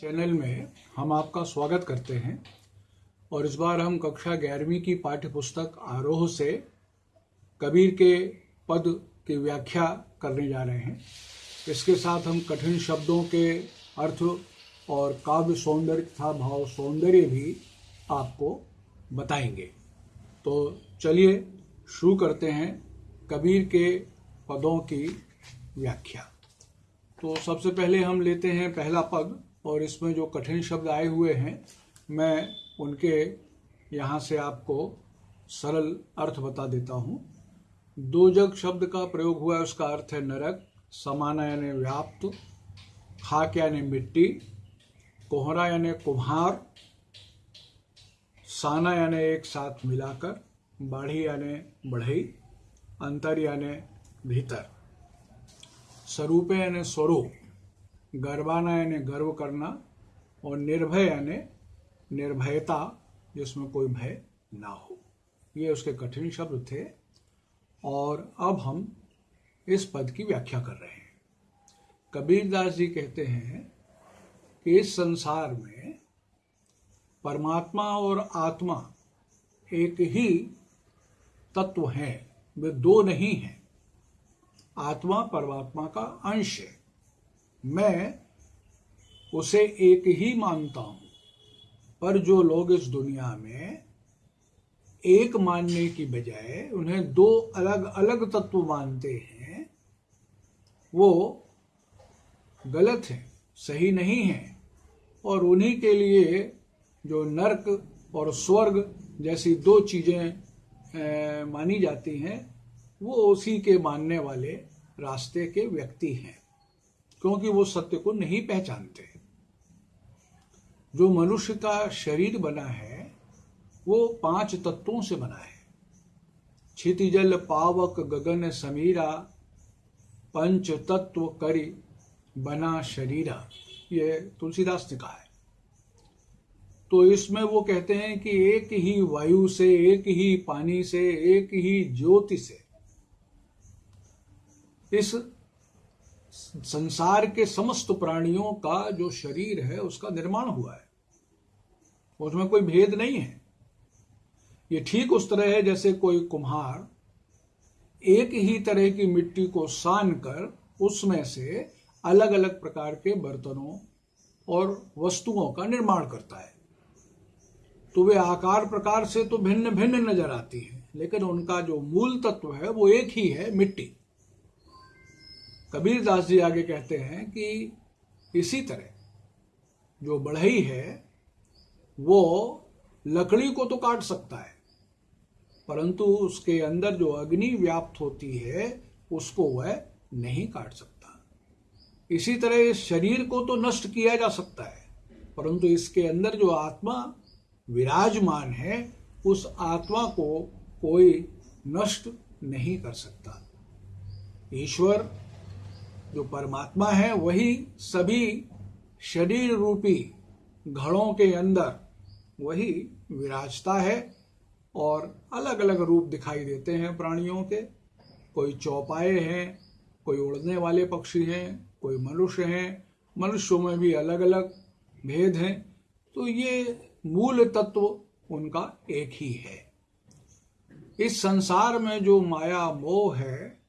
Channel में हम आपका स्वागत करते हैं और इस बार हम कक्षा ग्यारहवीं की पाठ्य पुस्तक आरोह से कबीर के पद की व्याख्या करने जा रहे हैं। इसके साथ हम कठिन शब्दों के अर्थ और काव्य सौंदर्य तथा भाव सौंदर्य भी आपको बताएँगे। तो चलिए शुरू करते हैं कबीर के पदों की व्याख्या। तो सबसे पहले हम लेते हैं पहला पद और इसमें जो कठिन शब्द आए हुए हैं, मैं उनके यहाँ से आपको सरल अर्थ बता देता हूँ। दो जग शब्द का प्रयोग हुआ है, उसका अर्थ है नरक, समाना यानी व्याप्त, खाक यानी मिट्टी, कोहरा यानी कुम्हार, साना यानी एक साथ मिलाकर, बाढ़ी यानी बढ़ई, अंतर यानी भीतर। स्वरूप यानी स्वरूप। गर्वाना यानी गर्व करना और निर्भय यानी निर्भयता, जिसमें कोई भय ना हो। ये उसके कठिन शब्द थे। और अब हम इस पद की व्याख्या कर रहे हैं। कबीरदास जी कहते हैं कि इस संसार में परमात्मा और आत्मा एक ही तत्व है। वे दो नहीं हैं। आत्मा परमात्मा का अंश है। मैं उसे एक ही मानता हूँ, पर जो लोग इस दुनिया में एक मानने की बजाय उन्हें दो अलग अलग तत्व मानते हैं, वो गलत है, सही नहीं है, और उन्हीं के लिए जो नरक और स्वर्ग जैसी दो चीज़ें मानी जाती हैं, वो उसी के मानने वाले रास्ते के व्यक्ति हैं। क्योंकि वो सत्य को नहीं पहचानते। जो मनुष्य का शरीर बना है, वो पाँच तत्वों से बना है। क्षितिजल पावक, गगन, समीरा, पंच तत्व, करी, बना शरीरा। ये तुलसीदास ने कहा है। तो इसमें वो कहते हैं कि एक ही वायु से, एक ही पानी से, एक ही ज्योति से इस संसार के समस्त प्राणियों का जो शरीर है, उसका निर्माण हुआ है। उसमें कोई भेद नहीं है। ये ठीक उस तरह है जैसे कोई कुम्हार एक ही तरह की मिट्टी को सान कर उसमें से अलग अलग प्रकार के बर्तनों और वस्तुओं का निर्माण करता है। तो वे आकार प्रकार से तो भिन्न भिन्न नज़र आती हैं, लेकिन उनका जो मूल तत्व है वो एक ही है मिट्टी। कबीर दास जी आगे कहते हैं कि इसी तरह जो बढ़ई है, वो लकड़ी को तो काट सकता है, परंतु उसके अंदर जो अग्नि व्याप्त होती है, उसको वह नहीं काट सकता। इसी तरह इस शरीर को तो नष्ट किया जा सकता है, परंतु इसके अंदर जो आत्मा विराजमान है, उस आत्मा को कोई नष्ट नहीं कर सकता। ईश्वर जो परमात्मा है, वही सभी शरीर रूपी घड़ों के अंदर वही विराजता है और अलग अलग रूप दिखाई देते हैं प्राणियों के। कोई चौपाए हैं, कोई उड़ने वाले पक्षी हैं, कोई मनुष्य हैं। मनुष्यों में भी अलग अलग भेद हैं। तो ये मूल तत्व उनका एक ही है। इस संसार में जो माया मोह है,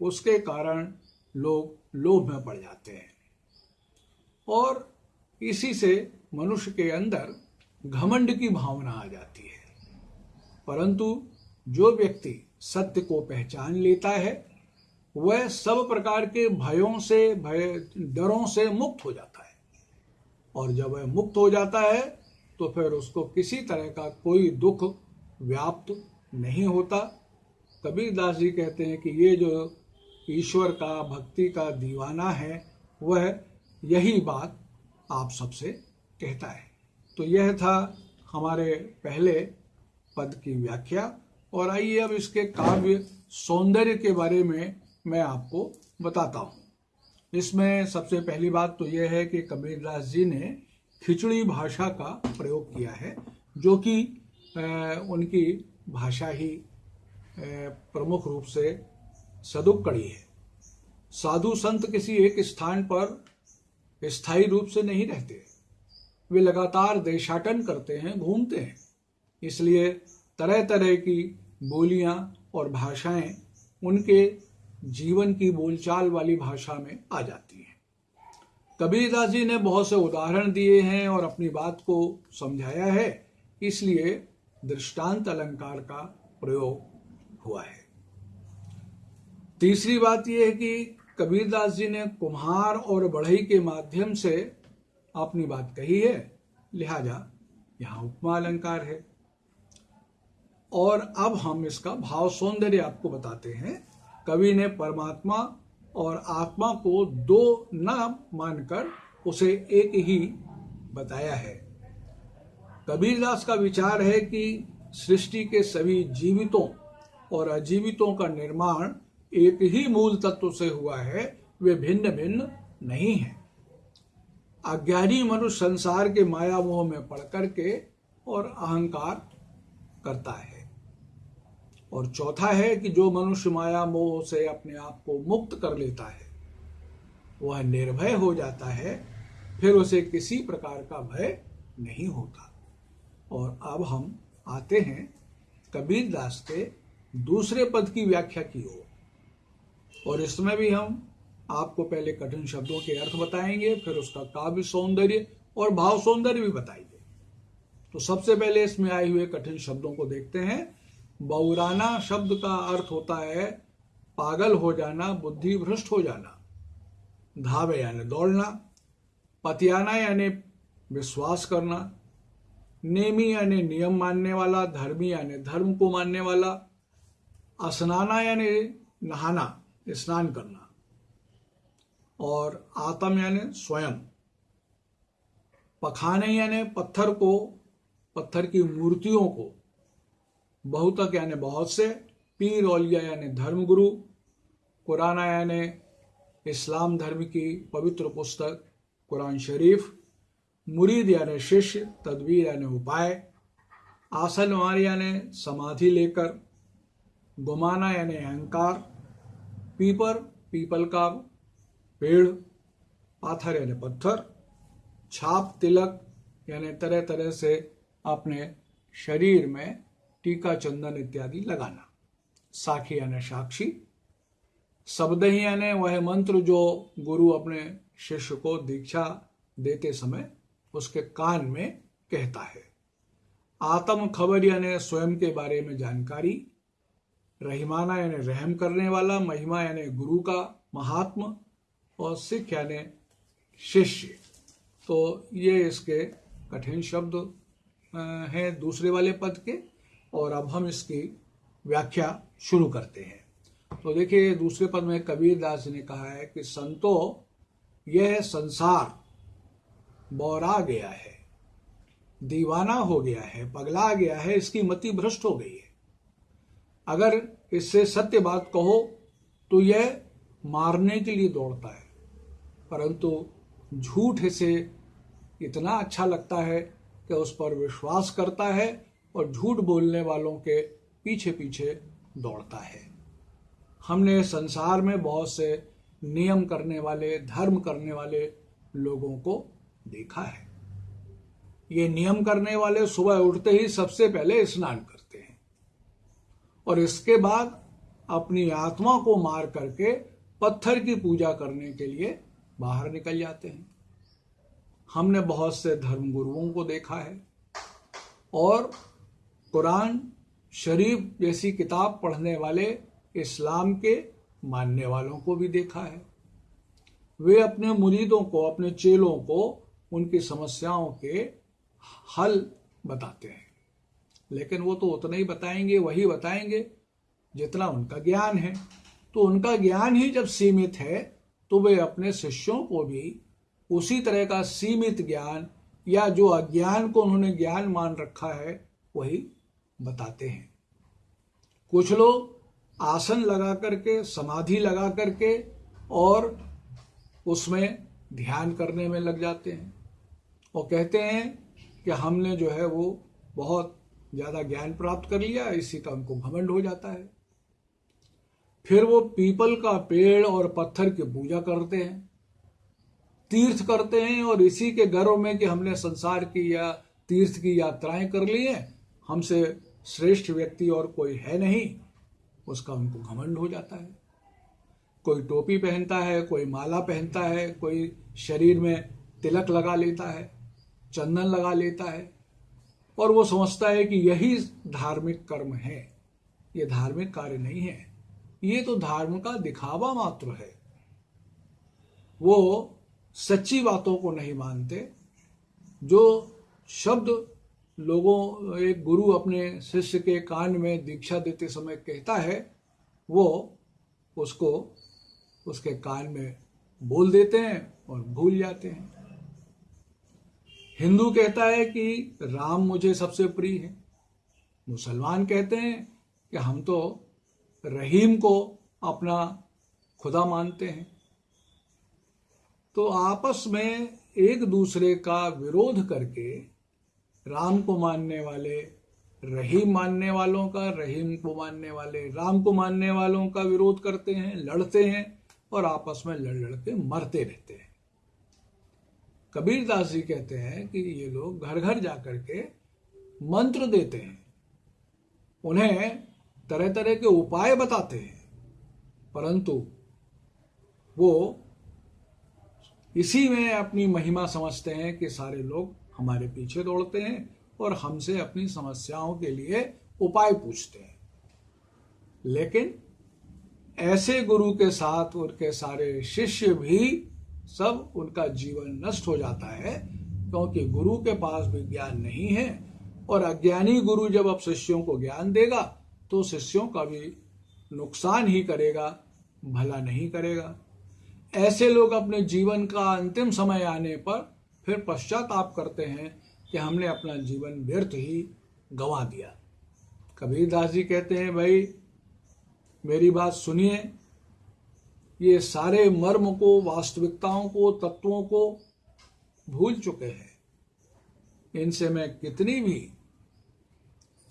उसके कारण लोग लोभ में पड़ जाते हैं। और इसी से मनुष्य के अंदर घमंड की भावना आ जाती है। परंतु जो व्यक्ति सत्य को पहचान लेता है, वह सब प्रकार के भयों से, भय, डरों से मुक्त हो जाता है। और जब वह मुक्त हो जाता है तो फिर उसको किसी तरह का कोई दुख व्याप्त नहीं होता। कबीर दास जी कहते हैं कि ये जो ईश्वर का, भक्ति का दीवाना है, वह यही बात आप सबसे कहता है। तो यह था हमारे पहले पद की व्याख्या, और आइए अब इसके काव्य सौंदर्य के बारे में मैं आपको बताता हूँ। इसमें सबसे पहली बात तो यह है कि कबीरदास जी ने खिचड़ी भाषा का प्रयोग किया है, जो कि उनकी भाषा ही प्रमुख रूप से सदुक्कड़ी है। साधु संत किसी एक स्थान पर स्थायी रूप से नहीं रहते। वे लगातार देशाटन करते हैं, घूमते हैं। इसलिए तरह तरह की बोलियाँ और भाषाएँ उनके जीवन की बोलचाल वाली भाषा में आ जाती हैं। कबीरदास जी ने बहुत से उदाहरण दिए हैं और अपनी बात को समझाया है, इसलिए दृष्टांत अलंकार का प्रयोग हुआ है। तीसरी बात यह है कि कबीरदास जी ने कुम्हार और बढ़ई के माध्यम से अपनी बात कही है, लिहाजा यहाँ उपमा अलंकार है। और अब हम इसका भाव सौंदर्य आपको बताते हैं। कवि ने परमात्मा और आत्मा को दो न मानकर उसे एक ही बताया है। कबीरदास का विचार है कि सृष्टि के सभी जीवितों और अजीवितों का निर्माण एक ही मूल तत्व से हुआ है, वे भिन्न भिन्न नहीं है। अज्ञानी मनुष्य संसार के माया मोह में पड़ करके और अहंकार करता है। और चौथा है कि जो मनुष्य माया मोह से अपने आप को मुक्त कर लेता है, वह निर्भय हो जाता है, फिर उसे किसी प्रकार का भय नहीं होता। और अब हम आते हैं कबीर दास के दूसरे पद की व्याख्या की ओर। और इसमें भी हम आपको पहले कठिन शब्दों के अर्थ बताएँगे, फिर उसका काव्य सौंदर्य और भाव सौंदर्य भी बताएँगे। तो सबसे पहले इसमें आए हुए कठिन शब्दों को देखते हैं। बौराना शब्द का अर्थ होता है पागल हो जाना, बुद्धि भ्रष्ट हो जाना, धावे यानी दौड़ना, पतियाना यानी विश्वास करना, नेमी यानी नियम मानने वाला, धर्मी यानी धर्म को मानने वाला, असनाना यानी नहाना स्नान करना। और आत्म यानी स्वयं। पखाने यानी पत्थर को, पत्थर की मूर्तियों को। बहुतक यानी बहुत से, पीर औलिया यानी धर्मगुरु, कुराना यानी इस्लाम धर्म की पवित्र पुस्तक, कुरान शरीफ, मुरीद यानी शिष्य, तदबीर यानी उपाय आसन वार यानी समाधि लेकर, गुमाना यानी अहंकार पीपर, पीपल का पेड़, पाथर यानी पत्थर, छाप, तिलक यानी तरह तरह से अपने शरीर में टीका, चंदन इत्यादि लगाना। साखी यानी साक्षी, शब्द ही यानी वह मंत्र जो गुरु अपने शिष्य को दीक्षा देते समय उसके कान में कहता है। आत्म खबर यानी स्वयं के बारे में जानकारी रहीमाना यानी रहम करने वाला, महिमा यानी गुरु का महात्मा और सिख यानी शिष्य। तो ये इसके कठिन शब्द हैं दूसरे वाले पद के, और अब हम इसकी व्याख्या शुरू करते हैं। तो देखिए, दूसरे पद में कबीर दास ने कहा है कि, संतो, यह संसार बौरा गया है, दीवाना हो गया है, पगला गया है, इसकी मति भ्रष्ट हो गई है। अगर इससे सत्य बात कहो तो यह मारने के लिए दौड़ता है। परंतु झूठ इसे इतना अच्छा लगता है कि उस पर विश्वास करता है और झूठ बोलने वालों के पीछे पीछे दौड़ता है। हमने संसार में बहुत से नियम करने वाले, धर्म करने वाले लोगों को देखा है। ये नियम करने वाले सुबह उठते ही सबसे पहले स्नान करते हैं और इसके बाद अपनी आत्मा को मार करके पत्थर की पूजा करने के लिए बाहर निकल जाते हैं। हमने बहुत से धर्म गुरुओं को देखा है और कुरान शरीफ जैसी किताब पढ़ने वाले इस्लाम के मानने वालों को भी देखा है। वे अपने मुरीदों को, अपने चेलों को उनकी समस्याओं के हल बताते हैं। लेकिन वो तो उतना ही बताएँगे, वही बताएँगे, जितना उनका ज्ञान है। तो उनका ज्ञान ही जब सीमित है तो वे अपने शिष्यों को भी उसी तरह का सीमित ज्ञान या जो अज्ञान को उन्होंने ज्ञान मान रखा है, वही बताते हैं। कुछ लोग आसन लगा करके, समाधि लगा करके और उसमें ध्यान करने में लग जाते हैं। और कहते हैं कि हमने जो है वो बहुत ज़्यादा ज्ञान प्राप्त कर लिया, इसी का उनको घमंड हो जाता है। फिर वो पीपल का पेड़ और पत्थर की पूजा करते हैं, तीर्थ करते हैं, और इसी के गर्व में कि हमने संसार की या तीर्थ की यात्राएँ कर ली हैं, हमसे श्रेष्ठ व्यक्ति और कोई है नहीं, उसका उनको घमंड हो जाता है। कोई टोपी पहनता है, कोई माला पहनता है, कोई शरीर में तिलक लगा लेता है, चंदन लगा लेता है और वो समझता है कि यही धार्मिक कर्म है। ये धार्मिक कार्य नहीं है। ये तो धर्म का दिखावा मात्र है। वो सच्ची बातों को नहीं मानते। जो शब्द लोगों, एक गुरु अपने शिष्य के कान में दीक्षा देते समय कहता है, वो उसको उसके कान में बोल देते हैं और भूल जाते हैं। हिंदू कहता है कि राम मुझे सबसे प्रिय है। मुसलमान कहते हैं कि हम तो रहीम को अपना खुदा मानते हैं। तो आपस में एक दूसरे का विरोध करके राम को मानने वाले, रहीम मानने वालों का, रहीम को मानने वाले, राम को मानने वालों का विरोध करते हैं, लड़ते हैं और आपस में लड़ लड़ के मरते रहते हैं। कबीर दास जी कहते हैं कि ये लोग घर घर जाकर के मंत्र देते हैं। उन्हें तरह तरह के उपाय बताते हैं। परंतु वो इसी में अपनी महिमा समझते हैं कि सारे लोग हमारे पीछे दौड़ते हैं और हमसे अपनी समस्याओं के लिए उपाय पूछते हैं। लेकिन ऐसे गुरु के साथ उनके सारे शिष्य भी सब उनका जीवन नष्ट हो जाता है, क्योंकि गुरु के पास भी ज्ञान नहीं है, और अज्ञानी गुरु जब अब शिष्यों को ज्ञान देगा तो शिष्यों का भी नुकसान ही करेगा, भला नहीं करेगा। ऐसे लोग अपने जीवन का अंतिम समय आने पर फिर पश्चाताप करते हैं कि हमने अपना जीवन व्यर्थ ही गंवा दिया। कबीरदास जी कहते हैं, भाई, मेरी बात सुनिए ये सारे मर्म को, वास्तविकताओं को, तत्वों को भूल चुके हैं। इनसे मैं कितनी भी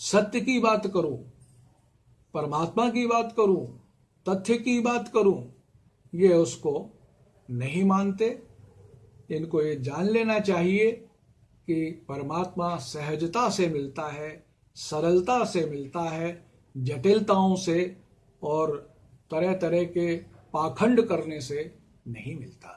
सत्य की बात करूँ, परमात्मा की बात करूँ, तथ्य की बात करूँ, ये उसको नहीं मानते। इनको ये जान लेना चाहिए कि परमात्मा सहजता से मिलता है, सरलता से मिलता है, जटिलताओं से और तरह तरह के पाखंड करने से नहीं मिलता।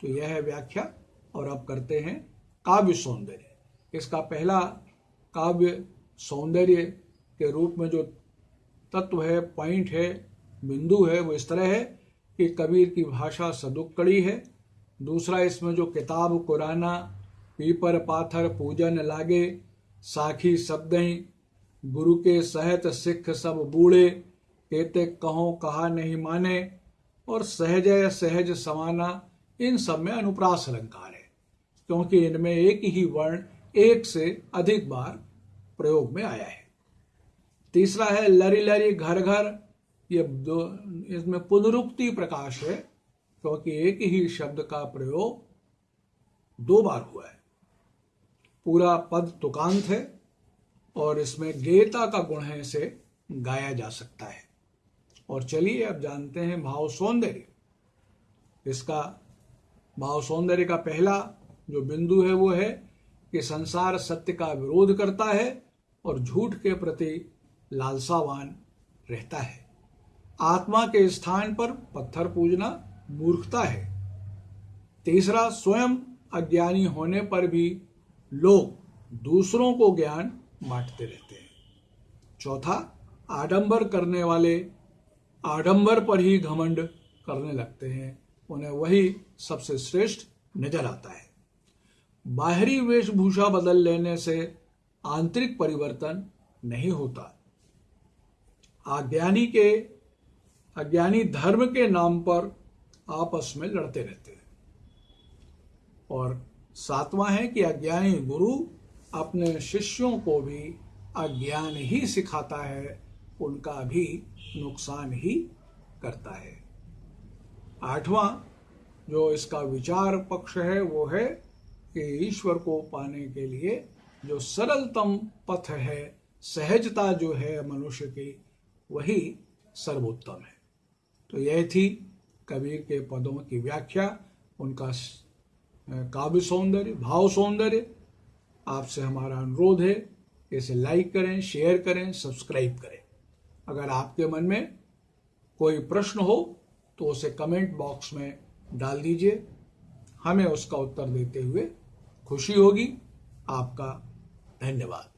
तो यह है व्याख्या, और अब करते हैं काव्य सौंदर्य। इसका पहला काव्य सौंदर्य के रूप में जो तत्व है पॉइंट है, बिंदु है, वो इस तरह है कि कबीर की भाषा सदुक्कड़ी है। दूसरा इसमें जो किताब, कुराना, पीपर, पाथर, पूजन लागे, साखी शब्द, गुरु के सहत सिख सब बूढ़े कहते कहो कहा नहीं माने और सहज सहज समाना, इन सब में अनुप्रास अलंकार है। क्योंकि इनमें एक ही वर्ण एक से अधिक बार प्रयोग में आया है। तीसरा है लरी लरी घर घर। ये दो, इसमें पुनरुक्ति प्रकाश है, क्योंकि एक ही शब्द का प्रयोग दो बार हुआ है। पूरा पद तुकांत है और इसमें गेयता का गुण है इसे गाया जा सकता है। और चलिए अब जानते हैं भाव सौंदर्य। इसका भाव सौंदर्य का पहला जो बिंदु है वो है कि संसार सत्य का विरोध करता है और झूठ के प्रति लालसावान रहता है। आत्मा के स्थान पर पत्थर पूजना मूर्खता है। तीसरा, स्वयं अज्ञानी होने पर भी लोग दूसरों को ज्ञान बांटते रहते हैं। चौथा, आडंबर करने वाले आडंबर पर ही घमंड करने लगते हैं। उन्हें वही सबसे श्रेष्ठ नज़र आता है। बाहरी वेशभूषा बदल लेने से आंतरिक परिवर्तन नहीं होता। अज्ञानी के, अज्ञानी धर्म के नाम पर आपस में लड़ते रहते हैं। और सातवां है कि अज्ञानी गुरु अपने शिष्यों को भी अज्ञान ही सिखाता है। उनका भी नुकसान ही करता है। आठवां जो इसका विचार पक्ष है, वो है कि ईश्वर को पाने के लिए जो सरलतम पथ है, सहजता जो है मनुष्य की, वही सर्वोत्तम है। तो यह थी कबीर के पदों की व्याख्या। उनका काव्य सौंदर्य, भाव सौंदर्य, आपसे हमारा अनुरोध है इसे लाइक करें शेयर करें सब्सक्राइब करें। अगर आपके मन में कोई प्रश्न हो तो उसे कमेंट बॉक्स में डाल दीजिए। हमें उसका उत्तर देते हुए खुशी होगी। आपका धन्यवाद।